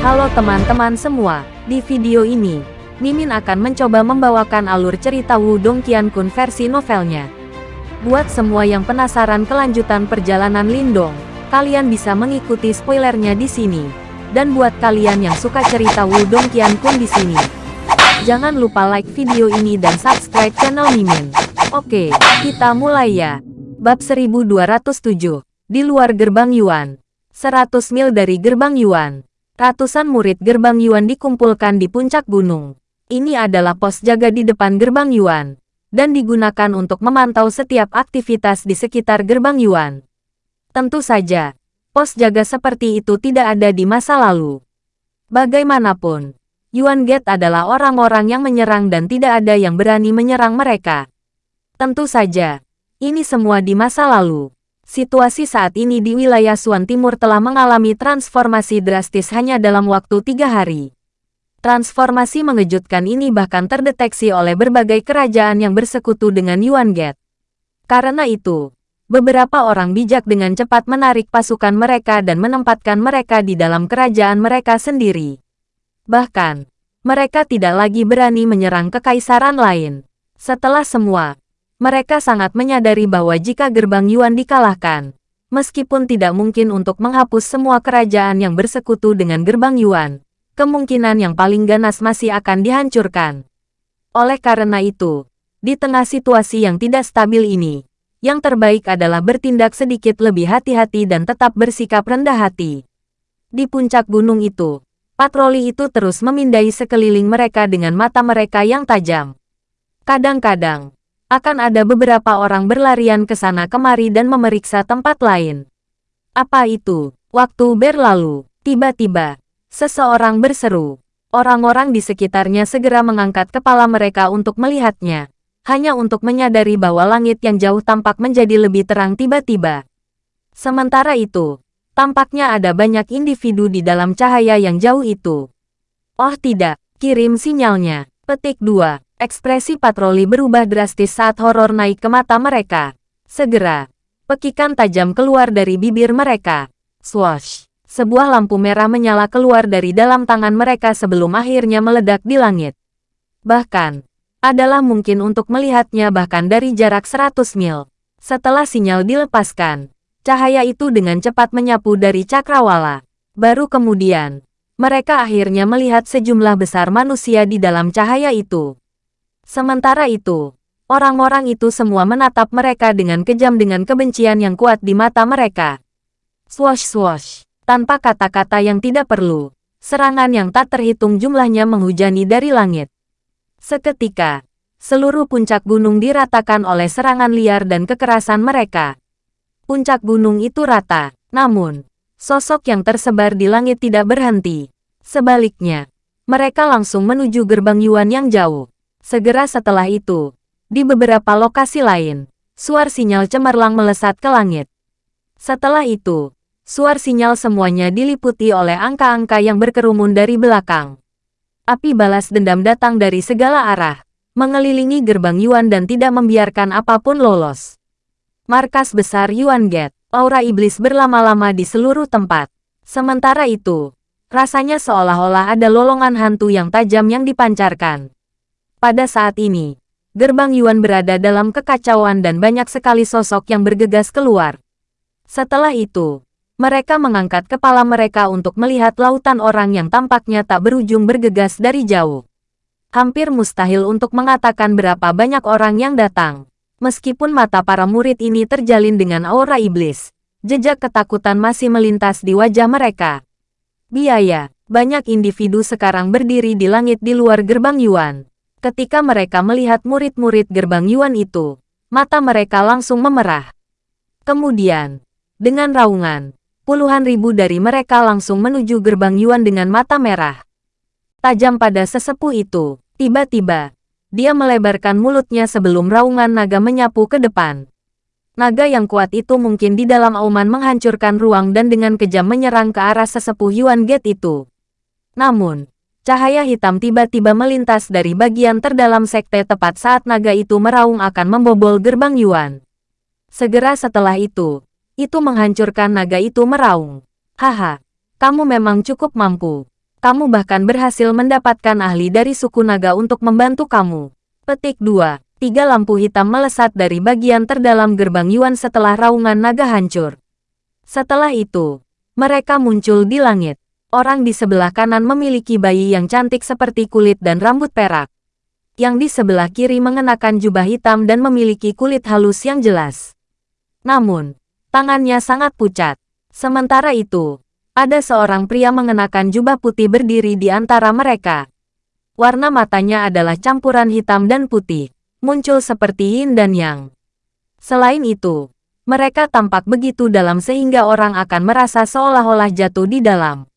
Halo teman-teman semua, di video ini, Mimin akan mencoba membawakan alur cerita Wudong Qiankun versi novelnya. Buat semua yang penasaran kelanjutan perjalanan Lindong, kalian bisa mengikuti spoilernya di sini. Dan buat kalian yang suka cerita Wudong Qiankun di sini, jangan lupa like video ini dan subscribe channel Mimin. Oke, kita mulai ya. Bab 1207, di luar gerbang Yuan. 100 mil dari gerbang Yuan. Ratusan murid gerbang Yuan dikumpulkan di puncak gunung. Ini adalah pos jaga di depan gerbang Yuan, dan digunakan untuk memantau setiap aktivitas di sekitar gerbang Yuan. Tentu saja, pos jaga seperti itu tidak ada di masa lalu. Bagaimanapun, Yuan Gate adalah orang-orang yang menyerang dan tidak ada yang berani menyerang mereka. Tentu saja, ini semua di masa lalu. Situasi saat ini di wilayah Suan Timur telah mengalami transformasi drastis hanya dalam waktu tiga hari. Transformasi mengejutkan ini bahkan terdeteksi oleh berbagai kerajaan yang bersekutu dengan Yuan Gate. Karena itu, beberapa orang bijak dengan cepat menarik pasukan mereka dan menempatkan mereka di dalam kerajaan mereka sendiri. Bahkan, mereka tidak lagi berani menyerang kekaisaran lain. Setelah semua, mereka sangat menyadari bahwa jika gerbang Yuan dikalahkan, meskipun tidak mungkin untuk menghapus semua kerajaan yang bersekutu dengan gerbang Yuan, kemungkinan yang paling ganas masih akan dihancurkan. Oleh karena itu, di tengah situasi yang tidak stabil ini, yang terbaik adalah bertindak sedikit lebih hati-hati dan tetap bersikap rendah hati. Di puncak gunung itu, patroli itu terus memindai sekeliling mereka dengan mata mereka yang tajam. Kadang-kadang, akan ada beberapa orang berlarian ke sana kemari dan memeriksa tempat lain. Apa itu? Waktu berlalu, tiba-tiba, seseorang berseru. Orang-orang di sekitarnya segera mengangkat kepala mereka untuk melihatnya, hanya untuk menyadari bahwa langit yang jauh tampak menjadi lebih terang tiba-tiba. Sementara itu, tampaknya ada banyak individu di dalam cahaya yang jauh itu. Oh tidak, kirim sinyalnya. Petik 2. Ekspresi patroli berubah drastis saat horor naik ke mata mereka. Segera, pekikan tajam keluar dari bibir mereka. Swash! Sebuah lampu merah menyala keluar dari dalam tangan mereka sebelum akhirnya meledak di langit. Bahkan, adalah mungkin untuk melihatnya bahkan dari jarak 100 mil. Setelah sinyal dilepaskan, cahaya itu dengan cepat menyapu dari cakrawala. Baru kemudian, mereka akhirnya melihat sejumlah besar manusia di dalam cahaya itu. Sementara itu, orang-orang itu semua menatap mereka dengan kejam dengan kebencian yang kuat di mata mereka. Swash-swash, tanpa kata-kata yang tidak perlu, serangan yang tak terhitung jumlahnya menghujani dari langit. Seketika, seluruh puncak gunung diratakan oleh serangan liar dan kekerasan mereka. Puncak gunung itu rata, namun, sosok yang tersebar di langit tidak berhenti. Sebaliknya, mereka langsung menuju gerbang Yuan yang jauh. Segera setelah itu, di beberapa lokasi lain, suar sinyal cemerlang melesat ke langit. Setelah itu, suar sinyal semuanya diliputi oleh angka-angka yang berkerumun dari belakang. Api balas dendam datang dari segala arah, mengelilingi gerbang Yuan dan tidak membiarkan apa pun lolos. Markas besar Yuan Gate, aura iblis berlama-lama di seluruh tempat. Sementara itu, rasanya seolah-olah ada lolongan hantu yang tajam yang dipancarkan. Pada saat ini, gerbang Yuan berada dalam kekacauan dan banyak sekali sosok yang bergegas keluar. Setelah itu, mereka mengangkat kepala mereka untuk melihat lautan orang yang tampaknya tak berujung bergegas dari jauh. Hampir mustahil untuk mengatakan berapa banyak orang yang datang. Meskipun mata para murid ini terjalin dengan aura iblis, jejak ketakutan masih melintas di wajah mereka. Biaya, banyak individu sekarang berdiri di langit di luar gerbang Yuan. Ketika mereka melihat murid-murid gerbang Yuan itu, mata mereka langsung memerah. Kemudian, dengan raungan, puluhan ribu dari mereka langsung menuju gerbang Yuan dengan mata merah. Tajam pada sesepuh itu, tiba-tiba, dia melebarkan mulutnya sebelum raungan naga menyapu ke depan. Naga yang kuat itu mungkin di dalam auman menghancurkan ruang dan dengan kejam menyerang ke arah sesepuh Yuan Gate itu. Namun, Cahaya hitam tiba-tiba melintas dari bagian terdalam sekte tepat saat naga itu meraung akan membobol gerbang Yuan. Segera setelah itu, itu menghancurkan naga itu meraung. Haha, kamu memang cukup mampu. Kamu bahkan berhasil mendapatkan ahli dari suku naga untuk membantu kamu. Petik 2. Tiga lampu hitam melesat dari bagian terdalam gerbang Yuan setelah raungan naga hancur. Setelah itu, mereka muncul di langit. Orang di sebelah kanan memiliki bayi yang cantik seperti kulit dan rambut perak. Yang di sebelah kiri mengenakan jubah hitam dan memiliki kulit halus yang jelas. Namun, tangannya sangat pucat. Sementara itu, ada seorang pria mengenakan jubah putih berdiri di antara mereka. Warna matanya adalah campuran hitam dan putih, muncul seperti yin dan yang. Selain itu, mereka tampak begitu dalam sehingga orang akan merasa seolah-olah jatuh di dalam.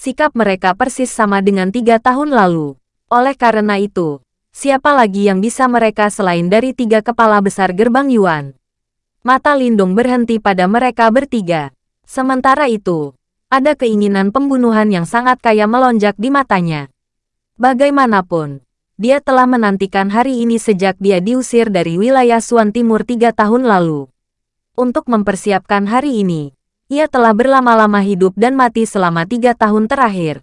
Sikap mereka persis sama dengan tiga tahun lalu. Oleh karena itu, siapa lagi yang bisa mereka selain dari tiga kepala besar gerbang Yuan? Mata Lindung berhenti pada mereka bertiga. Sementara itu, ada keinginan pembunuhan yang sangat kaya melonjak di matanya. Bagaimanapun, dia telah menantikan hari ini sejak dia diusir dari wilayah Suan Timur tiga tahun lalu. Untuk mempersiapkan hari ini, ia telah berlama-lama hidup dan mati selama tiga tahun terakhir.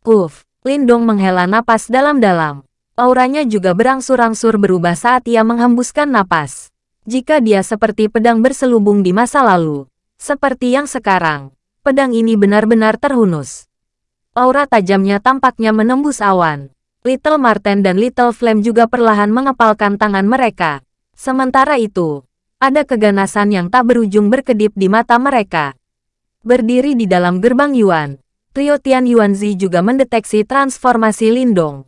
Uf, Lindong menghela napas dalam-dalam. Auranya juga berangsur-angsur berubah saat ia menghembuskan napas. Jika dia seperti pedang berselubung di masa lalu, seperti yang sekarang, pedang ini benar-benar terhunus. Aura tajamnya tampaknya menembus awan. Little Marten dan Little Flame juga perlahan mengepalkan tangan mereka. Sementara itu, ada keganasan yang tak berujung berkedip di mata mereka. Berdiri di dalam gerbang Yuan, Trio Tian Yuanzi juga mendeteksi transformasi Lindong.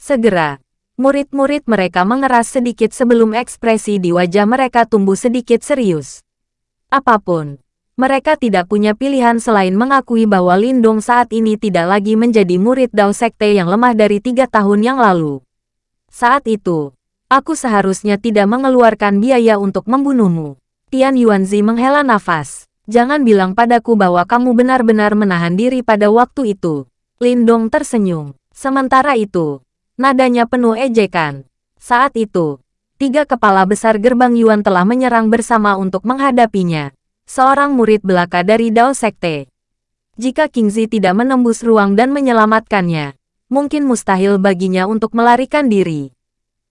Segera, murid-murid mereka mengeras sedikit sebelum ekspresi di wajah mereka tumbuh sedikit serius. Apa pun, mereka tidak punya pilihan selain mengakui bahwa Lindong saat ini tidak lagi menjadi murid Dao Sekte yang lemah dari tiga tahun yang lalu. Saat itu, aku seharusnya tidak mengeluarkan biaya untuk membunuhmu. Tian Yuanzi menghela nafas. Jangan bilang padaku bahwa kamu benar-benar menahan diri pada waktu itu. Lindong tersenyum. Sementara itu, nadanya penuh ejekan. Saat itu, tiga kepala besar gerbang Yuan telah menyerang bersama untuk menghadapinya seorang murid belaka dari Dao Sekte. Jika Kingzi tidak menembus ruang dan menyelamatkannya, mungkin mustahil baginya untuk melarikan diri.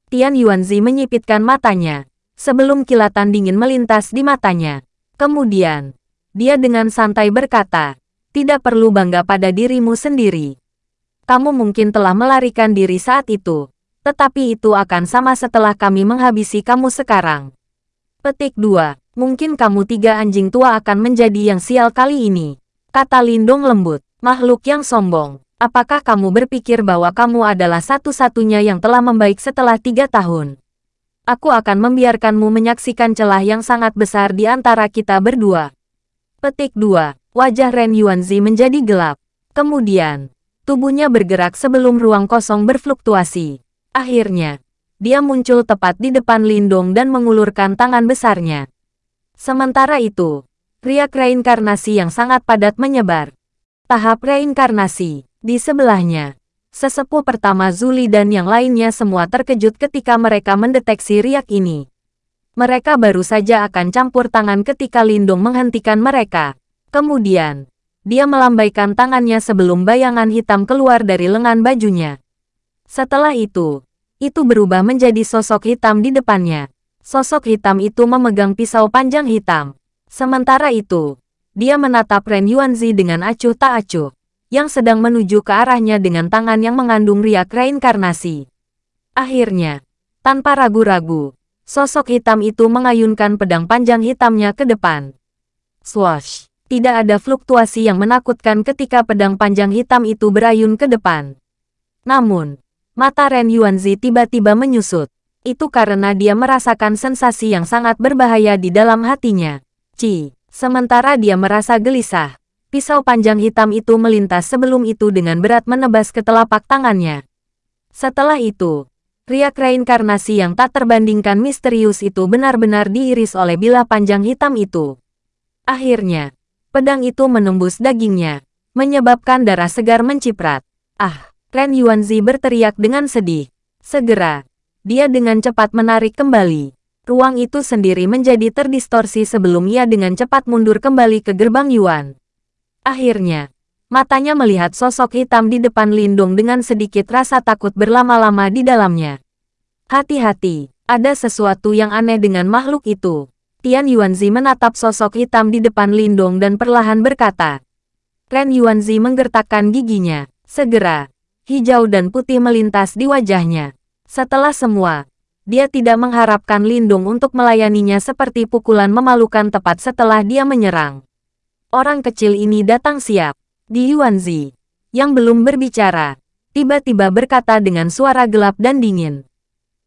Tian Yuanzi menyipitkan matanya, sebelum kilatan dingin melintas di matanya. Kemudian, dia dengan santai berkata, tidak perlu bangga pada dirimu sendiri. Kamu mungkin telah melarikan diri saat itu, tetapi itu akan sama setelah kami menghabisi kamu sekarang. Petik 2. Mungkin kamu tiga anjing tua akan menjadi yang sial kali ini. Kata Lindong lembut. Makhluk yang sombong. Apakah kamu berpikir bahwa kamu adalah satu-satunya yang telah membaik setelah tiga tahun? Aku akan membiarkanmu menyaksikan celah yang sangat besar di antara kita berdua. Petik 2. Wajah Ren Yuanzi menjadi gelap. Kemudian, tubuhnya bergerak sebelum ruang kosong berfluktuasi. Akhirnya, dia muncul tepat di depan Lindong dan mengulurkan tangan besarnya. Sementara itu, riak reinkarnasi yang sangat padat menyebar. Tahap reinkarnasi, di sebelahnya, sesepuh pertama Zuli dan yang lainnya semua terkejut ketika mereka mendeteksi riak ini. Mereka baru saja akan campur tangan ketika Lindung menghentikan mereka. Kemudian, dia melambaikan tangannya sebelum bayangan hitam keluar dari lengan bajunya. Setelah itu, itu berubah menjadi sosok hitam di depannya. Sosok hitam itu memegang pisau panjang hitam. Sementara itu, dia menatap Ren Yuanzi dengan acuh tak acuh, yang sedang menuju ke arahnya dengan tangan yang mengandung riak reinkarnasi. Akhirnya, tanpa ragu-ragu, sosok hitam itu mengayunkan pedang panjang hitamnya ke depan. Swash! Tidak ada fluktuasi yang menakutkan ketika pedang panjang hitam itu berayun ke depan. Namun, mata Ren Yuanzi tiba-tiba menyusut. Itu karena dia merasakan sensasi yang sangat berbahaya di dalam hatinya. Ci, sementara dia merasa gelisah. Pisau panjang hitam itu melintas sebelum itu dengan berat menebas ke telapak tangannya. Setelah itu, riak reinkarnasi yang tak terbandingkan misterius itu benar-benar diiris oleh bilah panjang hitam itu. Akhirnya, pedang itu menembus dagingnya, menyebabkan darah segar menciprat. Ah, Ren Yuanzi berteriak dengan sedih. Segera, dia dengan cepat menarik kembali. Ruang itu sendiri menjadi terdistorsi sebelum ia dengan cepat mundur kembali ke gerbang Yuan. Akhirnya, Matanya melihat sosok hitam di depan Lindung dengan sedikit rasa takut berlama-lama di dalamnya. Hati-hati, ada sesuatu yang aneh dengan makhluk itu. Tian Yuanzi menatap sosok hitam di depan Lindung dan perlahan berkata. Ren Yuanzi menggertakkan giginya. Segera, hijau dan putih melintas di wajahnya. Setelah semua, dia tidak mengharapkan Lindung untuk melayaninya seperti pukulan memalukan tepat setelah dia menyerang. Orang kecil ini datang siap. Di Yuanzi, yang belum berbicara, tiba-tiba berkata dengan suara gelap dan dingin.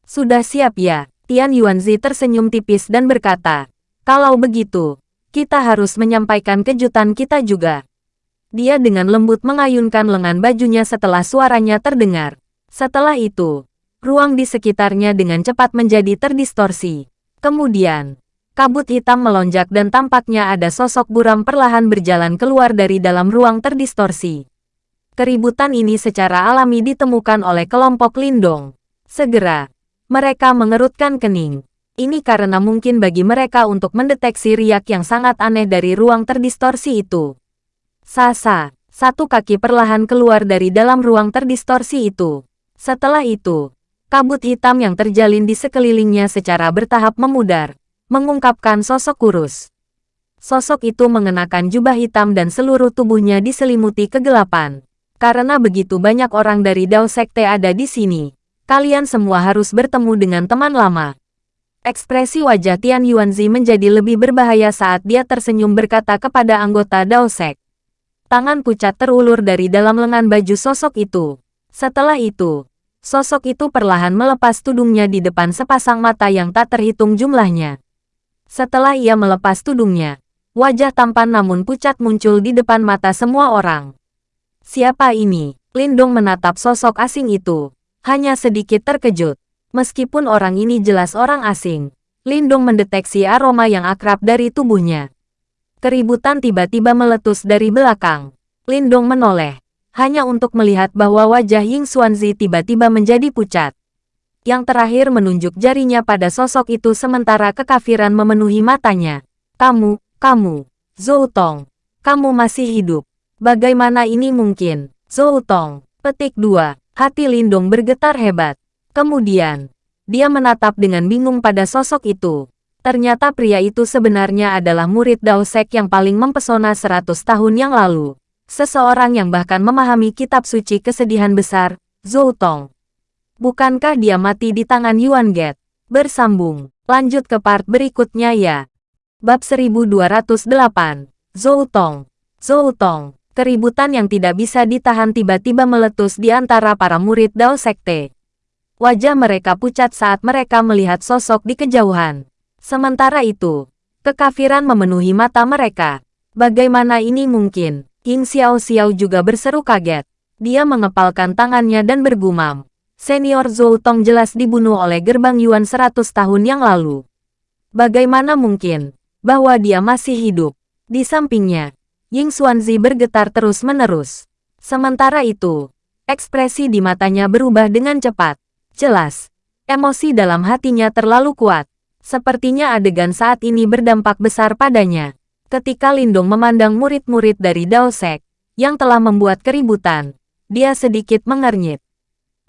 Sudah siap ya, Tian Yuanzi tersenyum tipis dan berkata, kalau begitu, kita harus menyampaikan kejutan kita juga. Dia dengan lembut mengayunkan lengan bajunya setelah suaranya terdengar. Setelah itu, ruang di sekitarnya dengan cepat menjadi terdistorsi. Kemudian, Kabut hitam melonjak dan tampaknya ada sosok buram perlahan berjalan keluar dari dalam ruang terdistorsi. Keributan ini secara alami ditemukan oleh kelompok Lindong. Segera, mereka mengerutkan kening. Ini karena mungkin bagi mereka untuk mendeteksi riak yang sangat aneh dari ruang terdistorsi itu. Sasa, satu kaki perlahan keluar dari dalam ruang terdistorsi itu. Setelah itu, kabut hitam yang terjalin di sekelilingnya secara bertahap memudar mengungkapkan sosok kurus. Sosok itu mengenakan jubah hitam dan seluruh tubuhnya diselimuti kegelapan. Karena begitu banyak orang dari Dao Sekte ada di sini, kalian semua harus bertemu dengan teman lama. Ekspresi wajah Tian Yuanzi menjadi lebih berbahaya saat dia tersenyum berkata kepada anggota Dao Sek. Tangan pucat terulur dari dalam lengan baju sosok itu. Setelah itu, sosok itu perlahan melepas tudungnya di depan sepasang mata yang tak terhitung jumlahnya. Setelah ia melepas tudungnya, wajah tampan namun pucat muncul di depan mata semua orang. Siapa ini? Lindong menatap sosok asing itu. Hanya sedikit terkejut. Meskipun orang ini jelas orang asing, Lindong mendeteksi aroma yang akrab dari tubuhnya. Keributan tiba-tiba meletus dari belakang. Lindong menoleh, hanya untuk melihat bahwa wajah Ying Xuanzi tiba-tiba menjadi pucat. Yang terakhir menunjuk jarinya pada sosok itu sementara kekafiran memenuhi matanya. Kamu, kamu, Zhou Tong, kamu masih hidup. Bagaimana ini mungkin? Zhou Tong, petik 2, hati Lindong bergetar hebat. Kemudian, dia menatap dengan bingung pada sosok itu. Ternyata pria itu sebenarnya adalah murid Dao Sek yang paling mempesona 100 tahun yang lalu. Seseorang yang bahkan memahami kitab suci kesedihan besar, Zhou Tong. Bukankah dia mati di tangan Yuan Get? Bersambung. Lanjut ke part berikutnya ya. Bab 1208. Zhou Tong. Zhou Tong. Keributan yang tidak bisa ditahan tiba-tiba meletus di antara para murid Dao Sekte. Wajah mereka pucat saat mereka melihat sosok di kejauhan. Sementara itu, kekafiran memenuhi mata mereka. Bagaimana ini mungkin? King Xiao Xiao juga berseru kaget. Dia mengepalkan tangannya dan bergumam senior Zhou Tong jelas dibunuh oleh gerbang Yuan 100 tahun yang lalu. Bagaimana mungkin bahwa dia masih hidup? Di sampingnya, Ying Xuanzi bergetar terus-menerus. Sementara itu, ekspresi di matanya berubah dengan cepat. Jelas, emosi dalam hatinya terlalu kuat. Sepertinya adegan saat ini berdampak besar padanya. Ketika Lindong memandang murid-murid dari Dao Sek, yang telah membuat keributan, dia sedikit mengernyit.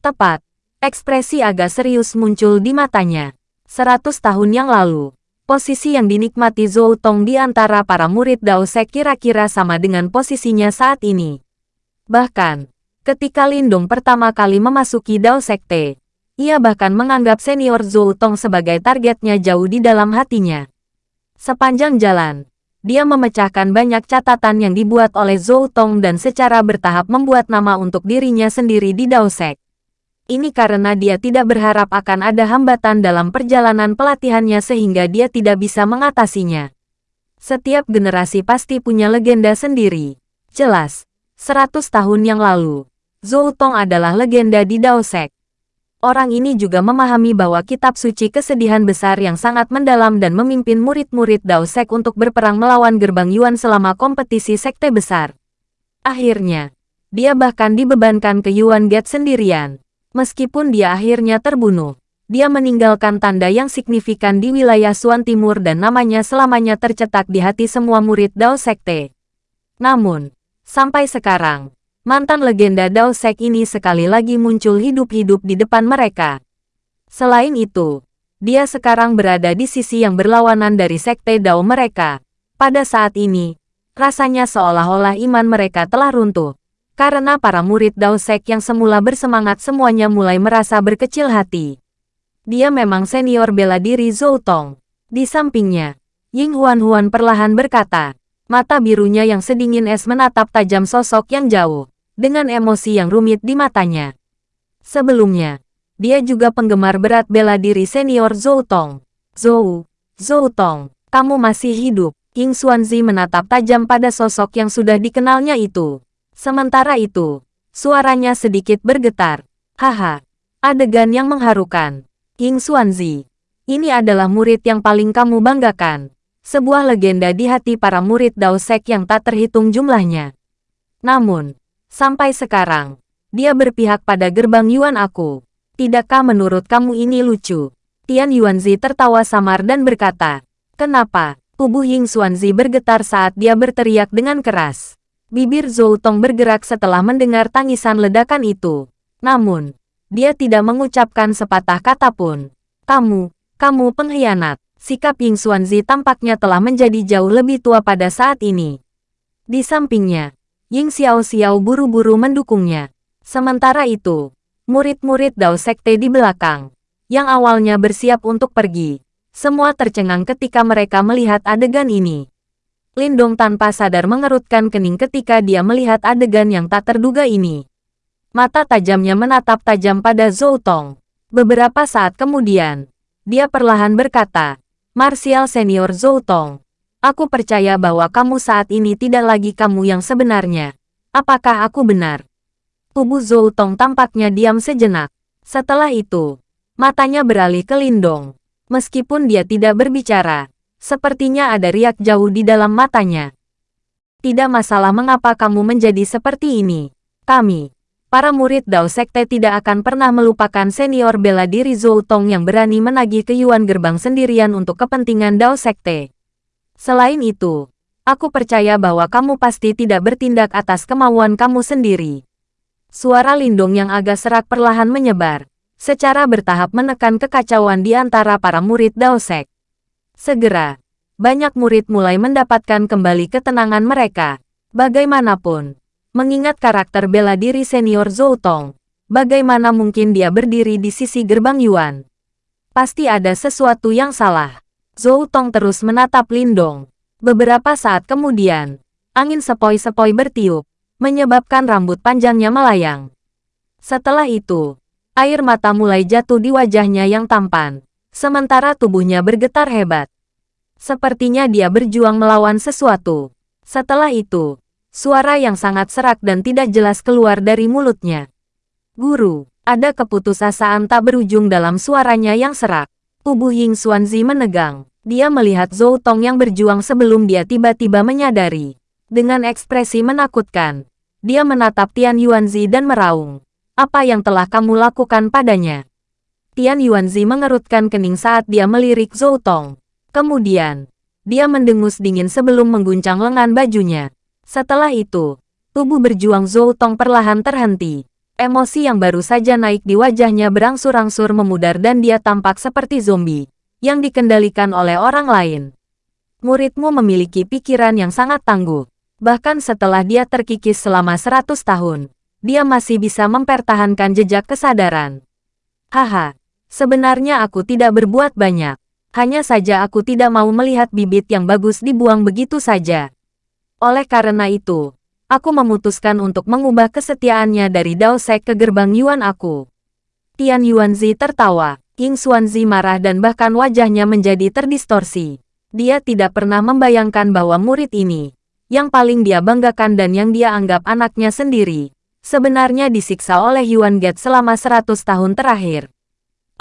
Tepat, ekspresi agak serius muncul di matanya. Seratus tahun yang lalu, posisi yang dinikmati Zhou Tong di antara para murid Dao Sek kira-kira sama dengan posisinya saat ini. Bahkan, ketika Lindong pertama kali memasuki Dao Sekte, ia bahkan menganggap senior Zhou Tong sebagai targetnya jauh di dalam hatinya. Sepanjang jalan, dia memecahkan banyak catatan yang dibuat oleh Zhou Tong dan secara bertahap membuat nama untuk dirinya sendiri di Dao Sek. Ini karena dia tidak berharap akan ada hambatan dalam perjalanan pelatihannya sehingga dia tidak bisa mengatasinya. Setiap generasi pasti punya legenda sendiri. Jelas, 100 tahun yang lalu, Zhou Tong adalah legenda di Dao Sek. Orang ini juga memahami bahwa kitab suci kesedihan besar yang sangat mendalam dan memimpin murid-murid Dao Sek untuk berperang melawan gerbang Yuan selama kompetisi sekte besar. Akhirnya, dia bahkan dibebankan ke Yuan Gate sendirian. Meskipun dia akhirnya terbunuh, dia meninggalkan tanda yang signifikan di wilayah Suan Timur dan namanya selamanya tercetak di hati semua murid Dao Sekte. Namun, Sampai sekarang, mantan legenda Dao Sek ini sekali lagi muncul hidup-hidup di depan mereka. Selain itu, dia sekarang berada di sisi yang berlawanan dari sekte Dao mereka. Pada saat ini, rasanya seolah-olah iman mereka telah runtuh. Karena para murid Dao Sek yang semula bersemangat semuanya mulai merasa berkecil hati. Dia memang senior bela diri Zhou Tong. Di sampingnya, Ying Huan Huan perlahan berkata, mata birunya yang sedingin es menatap tajam sosok yang jauh, dengan emosi yang rumit di matanya. Sebelumnya, dia juga penggemar berat bela diri senior Zhou Tong. Zhou, Zhou Tong, kamu masih hidup. King Xuanzi menatap tajam pada sosok yang sudah dikenalnya itu. Sementara itu, suaranya sedikit bergetar. Haha, adegan yang mengharukan. King Xuanzi, ini adalah murid yang paling kamu banggakan. Sebuah legenda di hati para murid Dao Sek yang tak terhitung jumlahnya. Namun, sampai sekarang, dia berpihak pada gerbang Yuan aku. Tidakkah menurut kamu ini lucu? Tian Yuanzi tertawa samar dan berkata, Kenapa? Tubuh Ying Xuanzi bergetar saat dia berteriak dengan keras. Bibir Zhou Tong bergerak setelah mendengar tangisan ledakan itu. Namun, dia tidak mengucapkan sepatah kata pun. Kamu, kamu pengkhianat. Sikap Ying Xuanzi tampaknya telah menjadi jauh lebih tua pada saat ini. Di sampingnya, Ying Xiao Xiao buru-buru mendukungnya. Sementara itu, Murid-murid Dao Sekte di belakang, yang awalnya bersiap untuk pergi, semua tercengang ketika mereka melihat adegan ini. Lindong tanpa sadar mengerutkan kening ketika dia melihat adegan yang tak terduga ini. Mata tajamnya menatap tajam pada Zhou Tong. Beberapa saat kemudian, dia perlahan berkata, Martial Senior Zhou Tong, aku percaya bahwa kamu saat ini tidak lagi kamu yang sebenarnya. Apakah aku benar? Tubuh Zhou Tong tampaknya diam sejenak. Setelah itu, matanya beralih ke Lindong. Meskipun dia tidak berbicara, sepertinya ada riak jauh di dalam matanya. Tidak masalah mengapa kamu menjadi seperti ini. Kami, para murid Dao Sekte tidak akan pernah melupakan senior bela diri Zhou Tong yang berani menagih ke Yuan Gerbang sendirian untuk kepentingan Dao Sekte. Selain itu, aku percaya bahwa kamu pasti tidak bertindak atas kemauan kamu sendiri. Suara lindung yang agak serak perlahan menyebar, secara bertahap menekan kekacauan di antara para murid Daosek. Segera, banyak murid mulai mendapatkan kembali ketenangan mereka. Bagaimanapun, mengingat karakter bela diri senior Zhou Tong, bagaimana mungkin dia berdiri di sisi gerbang Yuan? Pasti ada sesuatu yang salah. Zhou Tong terus menatap Lindong. Beberapa saat kemudian, angin sepoi-sepoi bertiup, menyebabkan rambut panjangnya melayang. Setelah itu, air mata mulai jatuh di wajahnya yang tampan, sementara tubuhnya bergetar hebat. Sepertinya dia berjuang melawan sesuatu. Setelah itu, suara yang sangat serak dan tidak jelas keluar dari mulutnya. Guru, ada keputusasaan tak berujung dalam suaranya yang serak. Tubuh Ying Xuanzi menegang. Dia melihat Zhou Tong yang berjuang sebelum dia tiba-tiba menyadari. Dengan ekspresi menakutkan, dia menatap Tian Yuanzi dan meraung. Apa yang telah kamu lakukan padanya? Tian Yuanzi mengerutkan kening saat dia melirik Zhou Tong. Kemudian, dia mendengus dingin sebelum mengguncang lengan bajunya. Setelah itu, tubuh berjuang Zhou Tong perlahan terhenti. Emosi yang baru saja naik di wajahnya berangsur-angsur memudar dan dia tampak seperti zombie, yang dikendalikan oleh orang lain. Muridmu memiliki pikiran yang sangat tangguh. Bahkan setelah dia terkikis selama 100 tahun, dia masih bisa mempertahankan jejak kesadaran. Haha, sebenarnya aku tidak berbuat banyak. Hanya saja aku tidak mau melihat bibit yang bagus dibuang begitu saja. Oleh karena itu, aku memutuskan untuk mengubah kesetiaannya dari Dao Sek ke gerbang Yuan aku. Tian Yuanzi tertawa, King Xuanzi marah dan bahkan wajahnya menjadi terdistorsi. Dia tidak pernah membayangkan bahwa murid ini, yang paling dia banggakan dan yang dia anggap anaknya sendiri, sebenarnya disiksa oleh Yuan Get selama 100 tahun terakhir.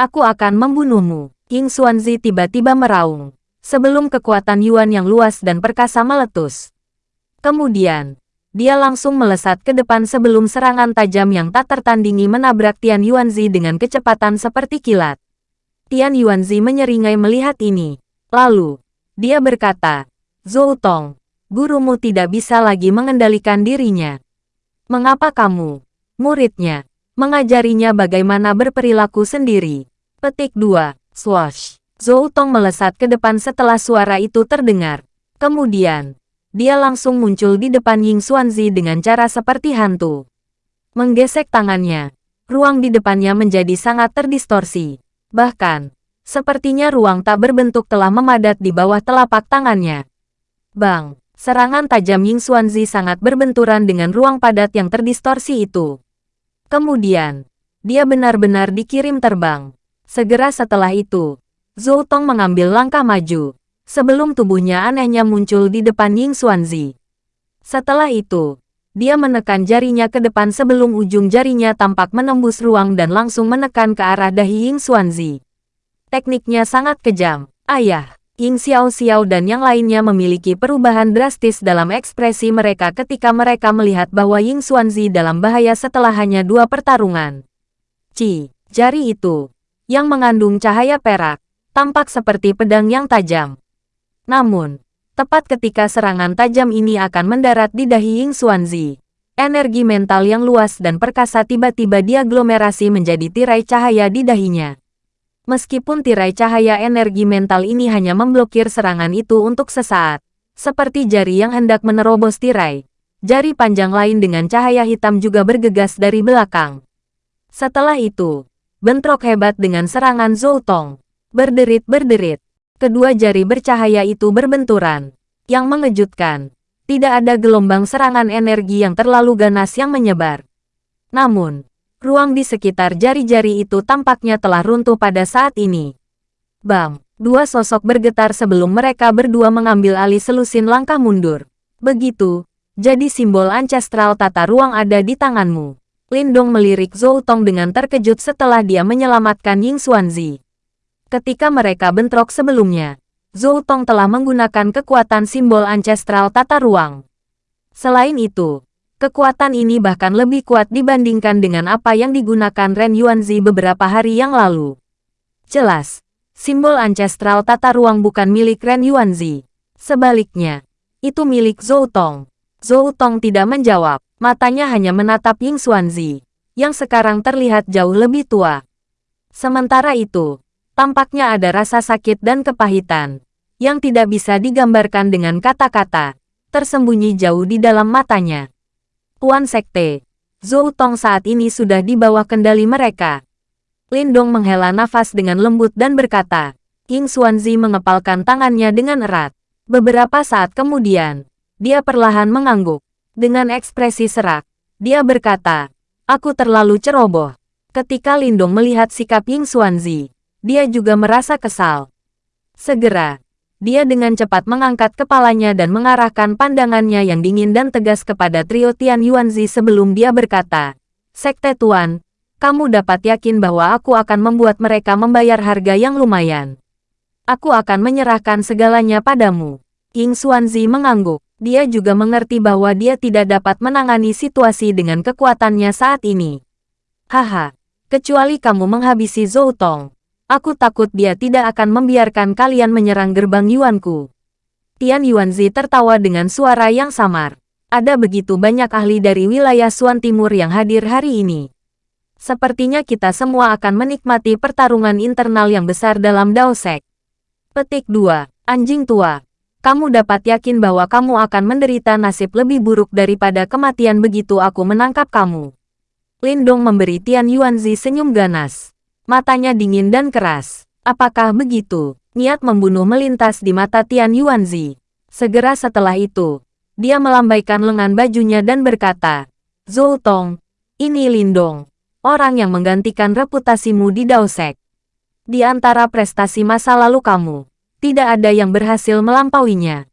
Aku akan membunuhmu, King Xuanzi tiba-tiba meraung, sebelum kekuatan Yuan yang luas dan perkasa meletus. Kemudian, dia langsung melesat ke depan sebelum serangan tajam yang tak tertandingi menabrak Tian Yuanzi dengan kecepatan seperti kilat. Tian Yuanzi menyeringai melihat ini. Lalu, dia berkata, Zhou Tong, gurumu tidak bisa lagi mengendalikan dirinya. Mengapa kamu, muridnya, mengajarinya bagaimana berperilaku sendiri? Petik 2. Swash. Zhou Tong melesat ke depan setelah suara itu terdengar. Kemudian, dia langsung muncul di depan Ying Xuanzi dengan cara seperti hantu. Menggesek tangannya, ruang di depannya menjadi sangat terdistorsi. Bahkan, sepertinya ruang tak berbentuk telah memadat di bawah telapak tangannya. Bang! Serangan tajam Ying Xuanzi sangat berbenturan dengan ruang padat yang terdistorsi itu. Kemudian, dia benar-benar dikirim terbang. Segera setelah itu, Zhou Tong mengambil langkah maju, sebelum tubuhnya anehnya muncul di depan Ying Xuanzi. Setelah itu, dia menekan jarinya ke depan sebelum ujung jarinya tampak menembus ruang dan langsung menekan ke arah dahi Ying Xuanzi. Tekniknya sangat kejam. Ayah, Ying Xiao Xiao dan yang lainnya memiliki perubahan drastis dalam ekspresi mereka ketika mereka melihat bahwa Ying Xuanzi dalam bahaya setelah hanya dua pertarungan. Ci, jari itu, yang mengandung cahaya perak, tampak seperti pedang yang tajam. Namun, tepat ketika serangan tajam ini akan mendarat di dahi Ying Xuanzi, energi mental yang luas dan perkasa tiba-tiba diaglomerasi menjadi tirai cahaya di dahinya. Meskipun tirai cahaya energi mental ini hanya memblokir serangan itu untuk sesaat, seperti jari yang hendak menerobos tirai, jari panjang lain dengan cahaya hitam juga bergegas dari belakang. Setelah itu, bentrok hebat dengan serangan Zoltong. Berderit-berderit, kedua jari bercahaya itu berbenturan. Yang mengejutkan, tidak ada gelombang serangan energi yang terlalu ganas yang menyebar. Namun, Ruang di sekitar jari-jari itu tampaknya telah runtuh pada saat ini. Bam! Dua sosok bergetar sebelum mereka berdua mengambil alih selusin langkah mundur. Begitu, jadi simbol ancestral tata ruang ada di tanganmu. Lindong melirik Zhou Tong dengan terkejut setelah dia menyelamatkan Ying Xuanzi. Ketika mereka bentrok sebelumnya, Zhou Tong telah menggunakan kekuatan simbol ancestral tata ruang. Selain itu, Kekuatan ini bahkan lebih kuat dibandingkan dengan apa yang digunakan Ren Yuanzi beberapa hari yang lalu. Jelas, simbol ancestral tata ruang bukan milik Ren Yuanzi. Sebaliknya, itu milik Zhou Tong. Zhou Tong tidak menjawab, matanya hanya menatap Ying Xuanzi, yang sekarang terlihat jauh lebih tua. Sementara itu, tampaknya ada rasa sakit dan kepahitan, yang tidak bisa digambarkan dengan kata-kata, tersembunyi jauh di dalam matanya. Tuan Sekte, Zhou Tong saat ini sudah di bawah kendali mereka. Lindong menghela nafas dengan lembut dan berkata, King Xuanzi mengepalkan tangannya dengan erat. Beberapa saat kemudian, dia perlahan mengangguk. Dengan ekspresi serak, dia berkata, Aku terlalu ceroboh. Ketika Lindong melihat sikap Ying Xuanzi, dia juga merasa kesal. Segera, dia dengan cepat mengangkat kepalanya dan mengarahkan pandangannya yang dingin dan tegas kepada trio Tian Yuanzi sebelum dia berkata, Sekte Tuan, kamu dapat yakin bahwa aku akan membuat mereka membayar harga yang lumayan. Aku akan menyerahkan segalanya padamu. Ying Xuanzi mengangguk. Dia juga mengerti bahwa dia tidak dapat menangani situasi dengan kekuatannya saat ini. Haha, kecuali kamu menghabisi Zhou Tong. Aku takut dia tidak akan membiarkan kalian menyerang gerbang Yuanku. Tian Yuanzi tertawa dengan suara yang samar. Ada begitu banyak ahli dari wilayah Suan Timur yang hadir hari ini. Sepertinya kita semua akan menikmati pertarungan internal yang besar dalam Daosek. Petik 2. Anjing tua. Kamu dapat yakin bahwa kamu akan menderita nasib lebih buruk daripada kematian begitu aku menangkap kamu. Lindong memberi Tian Yuanzi senyum ganas. Matanya dingin dan keras. Apakah begitu? Niat membunuh melintas di mata Tian Yuanzi. Segera setelah itu, dia melambaikan lengan bajunya dan berkata, Zhou Tong, ini Lindong, orang yang menggantikan reputasimu di Daosek. Di antara prestasi masa lalu kamu, tidak ada yang berhasil melampauinya.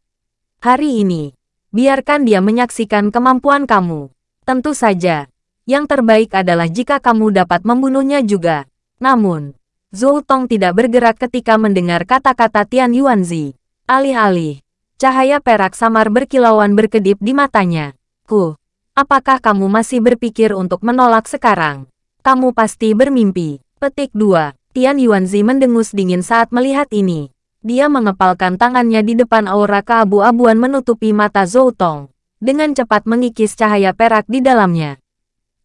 Hari ini, biarkan dia menyaksikan kemampuan kamu. Tentu saja, yang terbaik adalah jika kamu dapat membunuhnya juga. Namun, Zhou Tong tidak bergerak ketika mendengar kata-kata Tian Yuanzi. Alih-alih, cahaya perak samar berkilauan berkedip di matanya. Ku, apakah kamu masih berpikir untuk menolak sekarang? Kamu pasti bermimpi. Petik 2. Tian Yuanzi mendengus dingin saat melihat ini. Dia mengepalkan tangannya di depan aura keabu-abuan menutupi mata Zhou Tong. Dengan cepat mengikis cahaya perak di dalamnya.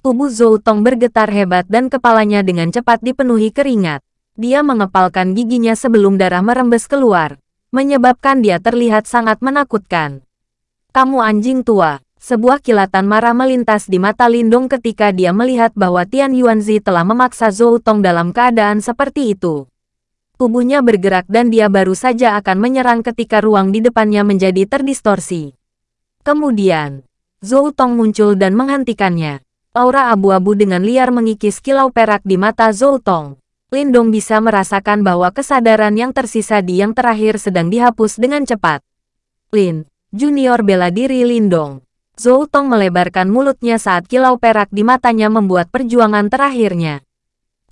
Tubuh Zhou Tong bergetar hebat dan kepalanya dengan cepat dipenuhi keringat. Dia mengepalkan giginya sebelum darah merembes keluar, menyebabkan dia terlihat sangat menakutkan. Kamu anjing tua. Sebuah kilatan marah melintas di mata Lindong ketika dia melihat bahwa Tian Yuanzi telah memaksa Zhou Tong dalam keadaan seperti itu. Tubuhnya bergerak dan dia baru saja akan menyerang ketika ruang di depannya menjadi terdistorsi. Kemudian, Zhou Tong muncul dan menghentikannya. Aura abu-abu dengan liar mengikis kilau perak di mata Zhou Tong. Lindong bisa merasakan bahwa kesadaran yang tersisa di yang terakhir sedang dihapus dengan cepat. Lin, junior bela diri Lindong. Zhou Tong melebarkan mulutnya saat kilau perak di matanya membuat perjuangan terakhirnya.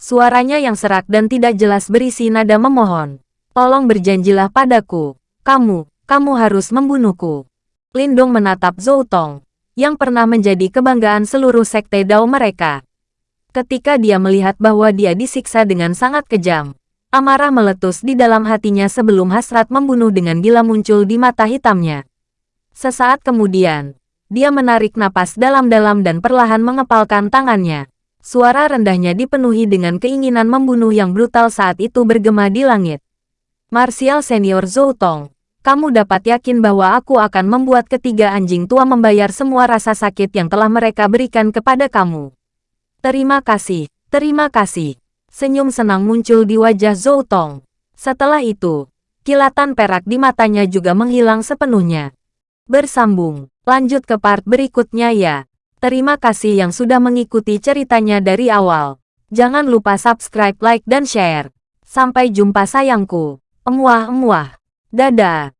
Suaranya yang serak dan tidak jelas berisi nada memohon. Tolong berjanjilah padaku. Kamu, kamu harus membunuhku. Lindong menatap Zhou Tong, yang pernah menjadi kebanggaan seluruh sekte Dao mereka. Ketika dia melihat bahwa dia disiksa dengan sangat kejam, amarah meletus di dalam hatinya sebelum hasrat membunuh dengan gila muncul di mata hitamnya. Sesaat kemudian, dia menarik napas dalam-dalam dan perlahan mengepalkan tangannya. Suara rendahnya dipenuhi dengan keinginan membunuh yang brutal saat itu bergema di langit. Martial Senior Zhou Tong, kamu dapat yakin bahwa aku akan membuat ketiga anjing tua membayar semua rasa sakit yang telah mereka berikan kepada kamu. Terima kasih, terima kasih. Senyum senang muncul di wajah Zhou Tong. Setelah itu, kilatan perak di matanya juga menghilang sepenuhnya. Bersambung, lanjut ke part berikutnya ya. Terima kasih yang sudah mengikuti ceritanya dari awal. Jangan lupa subscribe, like, dan share. Sampai jumpa sayangku. Emuah-emuah. Dadah.